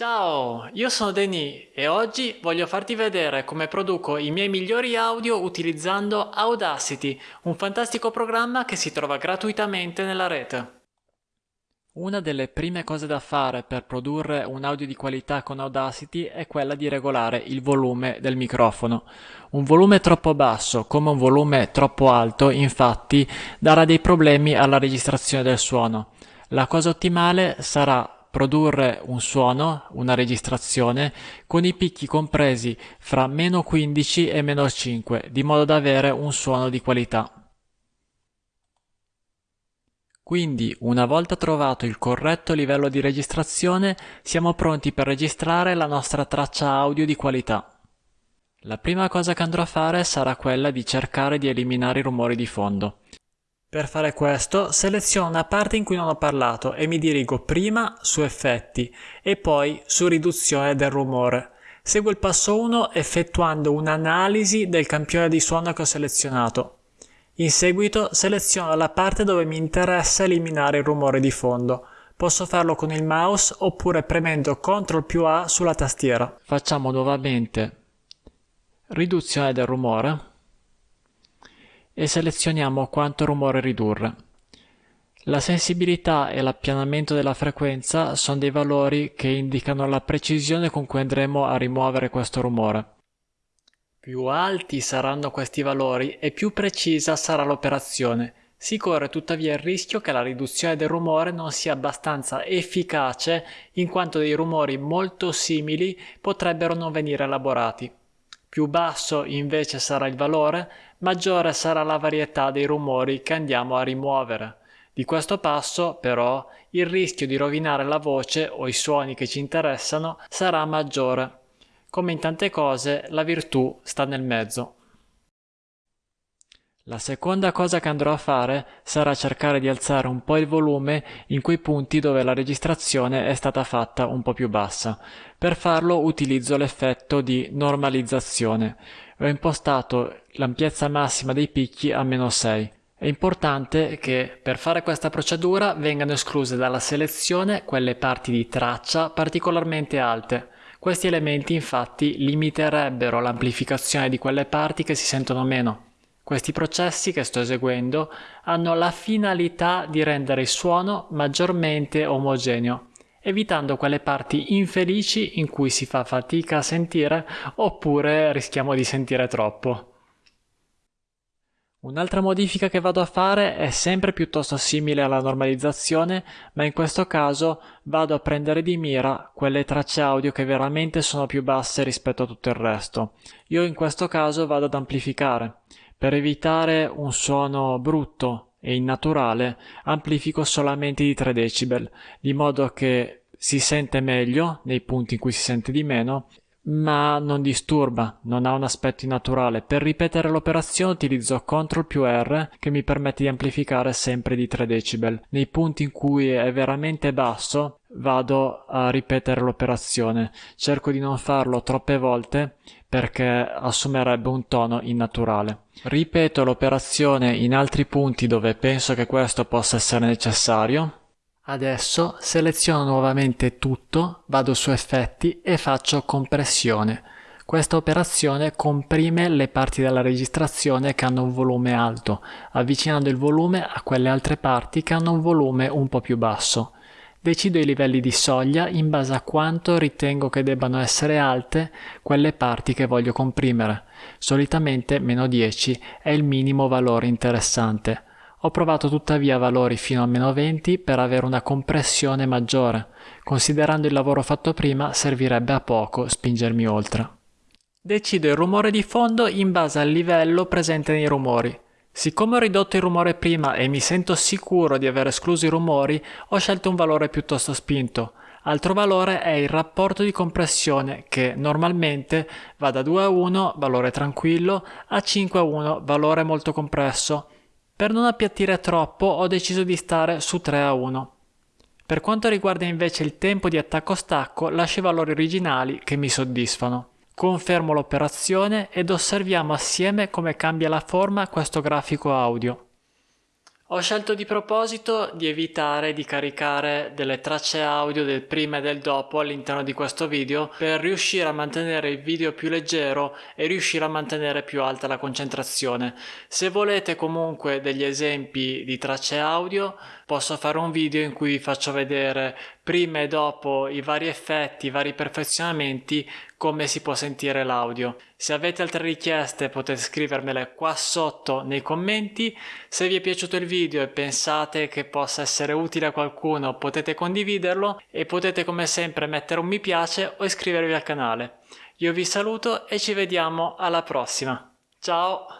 Ciao, io sono Denis e oggi voglio farti vedere come produco i miei migliori audio utilizzando Audacity, un fantastico programma che si trova gratuitamente nella rete. Una delle prime cose da fare per produrre un audio di qualità con Audacity è quella di regolare il volume del microfono. Un volume troppo basso come un volume troppo alto infatti darà dei problemi alla registrazione del suono. La cosa ottimale sarà produrre un suono, una registrazione, con i picchi compresi fra meno 15 e meno 5, di modo da avere un suono di qualità. Quindi, una volta trovato il corretto livello di registrazione, siamo pronti per registrare la nostra traccia audio di qualità. La prima cosa che andrò a fare sarà quella di cercare di eliminare i rumori di fondo. Per fare questo seleziono una parte in cui non ho parlato e mi dirigo prima su effetti e poi su riduzione del rumore. Seguo il passo 1 effettuando un'analisi del campione di suono che ho selezionato. In seguito seleziono la parte dove mi interessa eliminare il rumore di fondo. Posso farlo con il mouse oppure premendo CTRL più A sulla tastiera. Facciamo nuovamente riduzione del rumore e selezioniamo quanto rumore ridurre. La sensibilità e l'appianamento della frequenza sono dei valori che indicano la precisione con cui andremo a rimuovere questo rumore. Più alti saranno questi valori e più precisa sarà l'operazione. Si corre tuttavia il rischio che la riduzione del rumore non sia abbastanza efficace in quanto dei rumori molto simili potrebbero non venire elaborati. Più basso invece sarà il valore, maggiore sarà la varietà dei rumori che andiamo a rimuovere. Di questo passo, però, il rischio di rovinare la voce o i suoni che ci interessano sarà maggiore. Come in tante cose, la virtù sta nel mezzo. La seconda cosa che andrò a fare sarà cercare di alzare un po' il volume in quei punti dove la registrazione è stata fatta un po' più bassa. Per farlo utilizzo l'effetto di normalizzazione. Ho impostato l'ampiezza massima dei picchi a meno 6. È importante che per fare questa procedura vengano escluse dalla selezione quelle parti di traccia particolarmente alte. Questi elementi infatti limiterebbero l'amplificazione di quelle parti che si sentono meno. Questi processi che sto eseguendo hanno la finalità di rendere il suono maggiormente omogeneo, evitando quelle parti infelici in cui si fa fatica a sentire oppure rischiamo di sentire troppo. Un'altra modifica che vado a fare è sempre piuttosto simile alla normalizzazione, ma in questo caso vado a prendere di mira quelle tracce audio che veramente sono più basse rispetto a tutto il resto. Io in questo caso vado ad amplificare. Per evitare un suono brutto e innaturale amplifico solamente di 3 decibel, di modo che si sente meglio nei punti in cui si sente di meno ma non disturba, non ha un aspetto innaturale. Per ripetere l'operazione utilizzo CTRL più R che mi permette di amplificare sempre di 3 decibel. Nei punti in cui è veramente basso vado a ripetere l'operazione. Cerco di non farlo troppe volte perché assumerebbe un tono innaturale. Ripeto l'operazione in altri punti dove penso che questo possa essere necessario Adesso seleziono nuovamente tutto, vado su effetti e faccio compressione. Questa operazione comprime le parti della registrazione che hanno un volume alto, avvicinando il volume a quelle altre parti che hanno un volume un po' più basso. Decido i livelli di soglia in base a quanto ritengo che debbano essere alte quelle parti che voglio comprimere. Solitamente meno 10 è il minimo valore interessante. Ho provato tuttavia valori fino a meno 20 per avere una compressione maggiore. Considerando il lavoro fatto prima servirebbe a poco spingermi oltre. Decido il rumore di fondo in base al livello presente nei rumori. Siccome ho ridotto il rumore prima e mi sento sicuro di aver escluso i rumori, ho scelto un valore piuttosto spinto. Altro valore è il rapporto di compressione che normalmente va da 2 a 1, valore tranquillo, a 5 a 1, valore molto compresso. Per non appiattire troppo ho deciso di stare su 3 a 1. Per quanto riguarda invece il tempo di attacco-stacco lascio i valori originali che mi soddisfano. Confermo l'operazione ed osserviamo assieme come cambia la forma questo grafico audio. Ho scelto di proposito di evitare di caricare delle tracce audio del prima e del dopo all'interno di questo video per riuscire a mantenere il video più leggero e riuscire a mantenere più alta la concentrazione. Se volete comunque degli esempi di tracce audio posso fare un video in cui vi faccio vedere prima e dopo i vari effetti, i vari perfezionamenti come si può sentire l'audio. Se avete altre richieste potete scrivermele qua sotto nei commenti. Se vi è piaciuto il video e pensate che possa essere utile a qualcuno potete condividerlo e potete come sempre mettere un mi piace o iscrivervi al canale. Io vi saluto e ci vediamo alla prossima. Ciao!